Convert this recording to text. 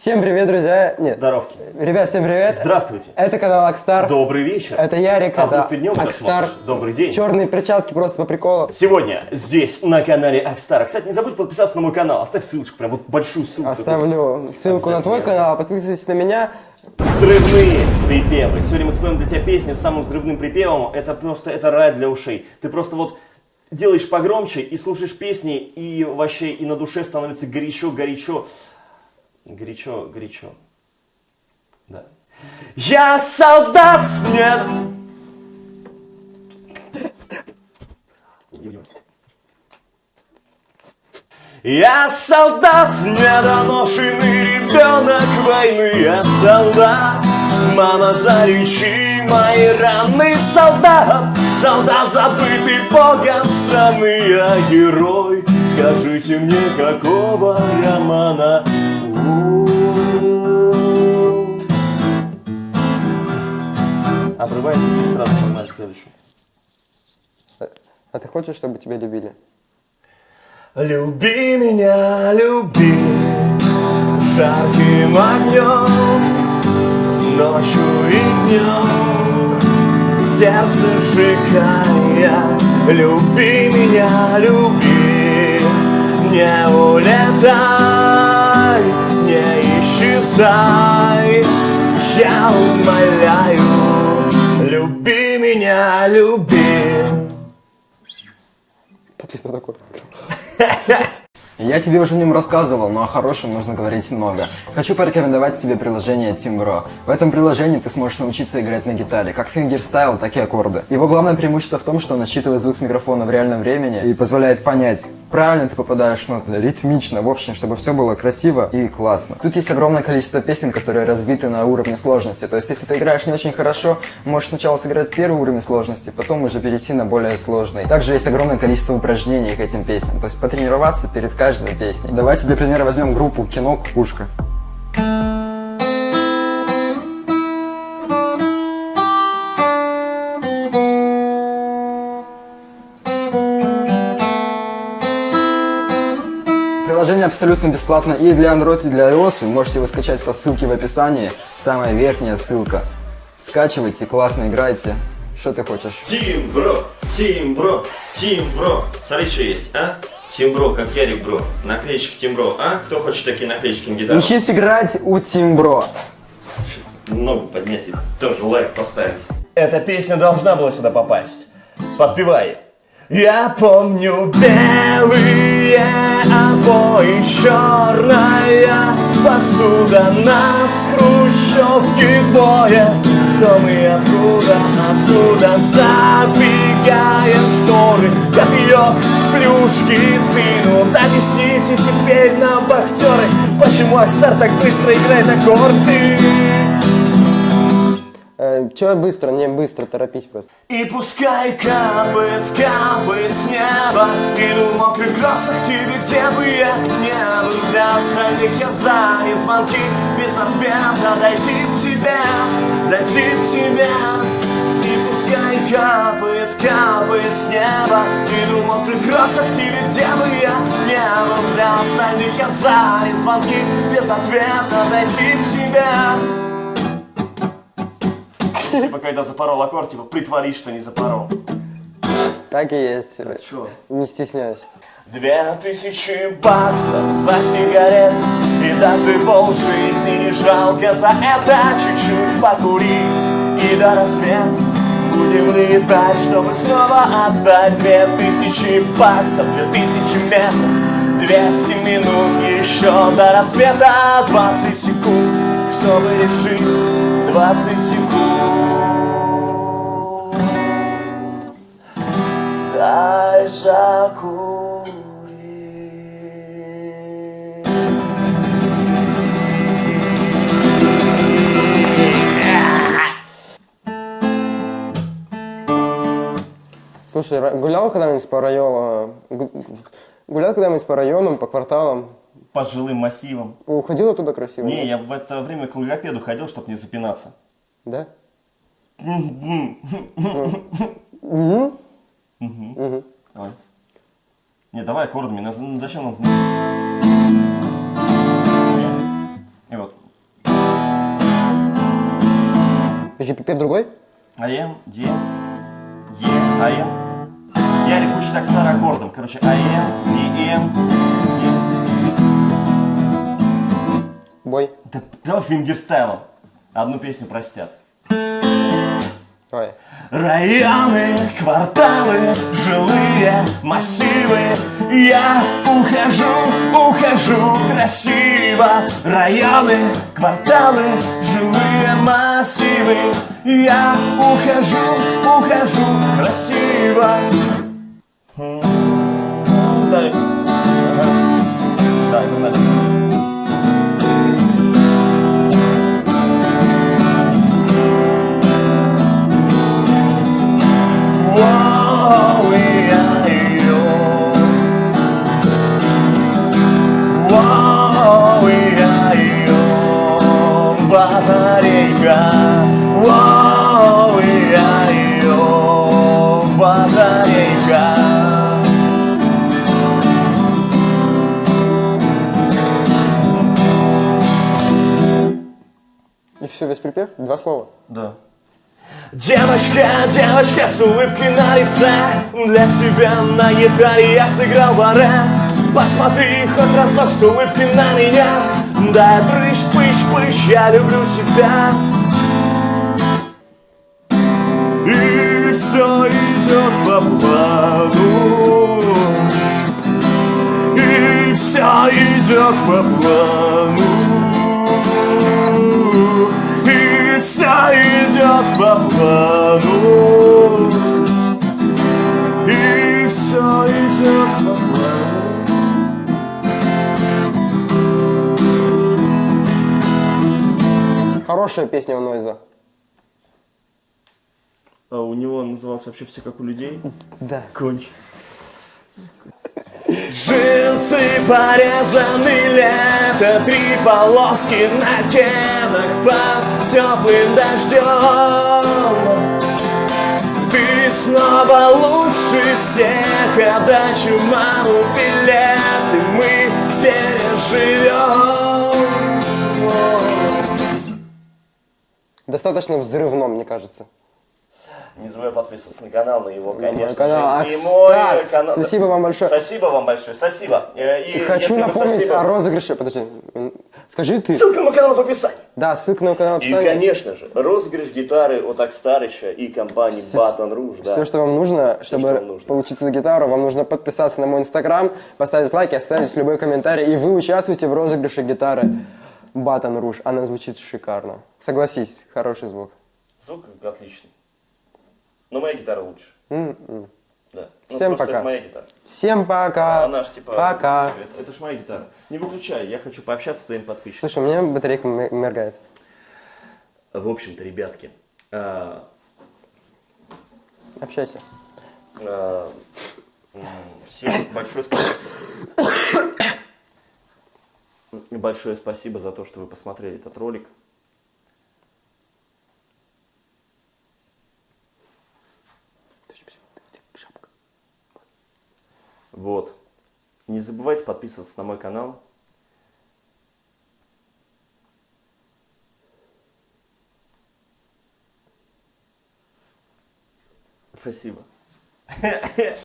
Всем привет, друзья! Нет, Здоровки. ребят, всем привет! Здравствуйте. Это канал Акстар. Добрый вечер. Это Ярик, А это днем Акстар. Добрый день. Черные перчатки просто по приколу. Сегодня здесь, на канале Акстара. Кстати, не забудь подписаться на мой канал. Оставь ссылочку, прям вот большую ссылку. Оставлю ссылку на твой канал, подписывайтесь на меня. Взрывные припевы. Сегодня мы споем для тебя песню с самым взрывным припевом. Это просто, это рай для ушей. Ты просто вот делаешь погромче и слушаешь песни, и вообще и на душе становится горячо, горячо. Горячо. Да. Я солдат нет. Я солдат, недоношенный ребенок войны Я солдат, мама залечи мои раны Солдат, солдат забытый богом страны Я герой, скажите мне, какого романа Обрывается и сразу погнали следующую А ты хочешь, чтобы тебя любили? Люби меня, люби жарким огнем, ночью и днем, сердце сжигая. Люби меня, люби, не улетай, не исчезай, я умоляю. Люби меня, люби. Подлитый такой. Я тебе уже о нем рассказывал, но о хорошем нужно говорить много. Хочу порекомендовать тебе приложение Timbro. В этом приложении ты сможешь научиться играть на гитаре, как фингерстайл, так и аккорды. Его главное преимущество в том, что он отсчитывает звук с микрофона в реальном времени и позволяет понять, правильно ты попадаешь в ноты, ритмично, в общем, чтобы все было красиво и классно. Тут есть огромное количество песен, которые разбиты на уровни сложности. То есть, если ты играешь не очень хорошо, можешь сначала сыграть первый уровень сложности, потом уже перейти на более сложный. Также есть огромное количество упражнений к этим песням, то есть потренироваться перед каждой песней. Давайте для примера возьмем группу Кино Кукушка. Приложение абсолютно бесплатно и для Android, и для iOS. Вы можете его скачать по ссылке в описании. Самая верхняя ссылка. Скачивайте, классно играйте. Что ты хочешь? Тимбро, Тимбро, Тимбро. Смотри, что есть, а? Тимбро, как Ярик Бро. Наклеечки Тимбро, а? Кто хочет такие наклеечки на гитару? Учись играть у Тимбро. Ногу поднять и тоже лайк поставить. Эта песня должна была сюда попасть. Подпевай. Я помню белые обои, черная посуда, нас хрущевки двое. Кто мы, откуда, откуда плюшки стынут. Объясните теперь нам, вахтеры, почему Акстар так быстро играет аккорды. Э, Че быстро? Не быстро, торопись просто. И пускай капает, капает с неба Иду в мокрых кроссах к тебе, где бы я не был Для остальных я занят звонки без ответа Дойти к тебе, дойти к тебе капает, капает с неба в мокрых кроссах к тебе, где бы я не был Для остальных я занят звонки без ответа Дойти к тебе Типа, когда запорол аккорд, типа, притворись, что не запорол. Так и есть. Чё? Не стесняюсь. Две тысячи баксов за сигарет И даже полжизни не жалко за это Чуть-чуть покурить и до рассвета Будем летать, чтобы снова отдать Две тысячи баксов, две тысячи метров Двести минут еще до рассвета Двадцать секунд, чтобы решить Двадцать секунд. Дай закурить Слушай, гулял когда-нибудь по району? Гулял когда-нибудь по районам, по кварталам? По жилым массивам. Уходил оттуда красиво? Не, я в это время к логопеду ходил, чтобы не запинаться. Да? Угу. Угу. Давай. Не, давай аккордами. Зачем нам... И вот. Подожди, пипец другой? А am, D, е, а am. Ярик учит так старый аккордом. Короче, АМ, Д, М, Е. Бой. Да давай фингерстайлом. Одну песню простят. Давай. Районы, кварталы, жилые массивы Я ухожу, ухожу красиво Районы, кварталы, жилые массивы Я ухожу, ухожу красиво Jai, vamos lá. Весь припев? Два слова. Да. Девочка, девочка с улыбкой на лице Для тебя на гитаре я сыграл баре Посмотри хоть разок с улыбкой на меня Да, прыщ, пыщ, пыщ, я люблю тебя И все идет по плану И все идет по плану плану И все идет по плану Хорошая песня у Нойза. А у него назывался вообще все как у людей? Да. Конч. Джинсы порезаны лето, три полоски на кедах под теплым дождем. Ты снова лучше всех, отдачу маму билеты мы переживем. Достаточно взрывно, мне кажется. Не забывай подписываться на канал, на его, мой конечно канал. же. И мой канал. спасибо вам большое. Спасибо вам большое, спасибо. Э, И, И хочу напомнить спасибо- о розыгрыше. Подожди. Скажи ты. Ссылка на мой канал в описании. Да, ссылка на канал в И, описании. конечно же, розыгрыш гитары от Акстарича и компании Baton Rouge, да. Все, что вам нужно, чтобы что вам нужно. получить эту гитару, вам нужно подписаться на мой инстаграм, поставить лайк и оставить любой комментарий. И вы участвуете в розыгрыше гитары Батон Руж. Она звучит шикарно. Согласись, хороший звук. Звук отличный. Но моя гитара лучше. М-м. Да. Ну, Всем просто пока. Это моя гитара. Всем пока. А она ж типа... Пока. Это, это ж моя гитара. Не выключай, я хочу пообщаться с твоим подписчиком. Слушай, у меня батарейка м- моргает. В общем-то, ребятки, а, Общайся. а, всем большое спасибо. Большое спасибо за то, что вы посмотрели этот ролик. Вот. Не забывайте подписываться на мой канал. Спасибо.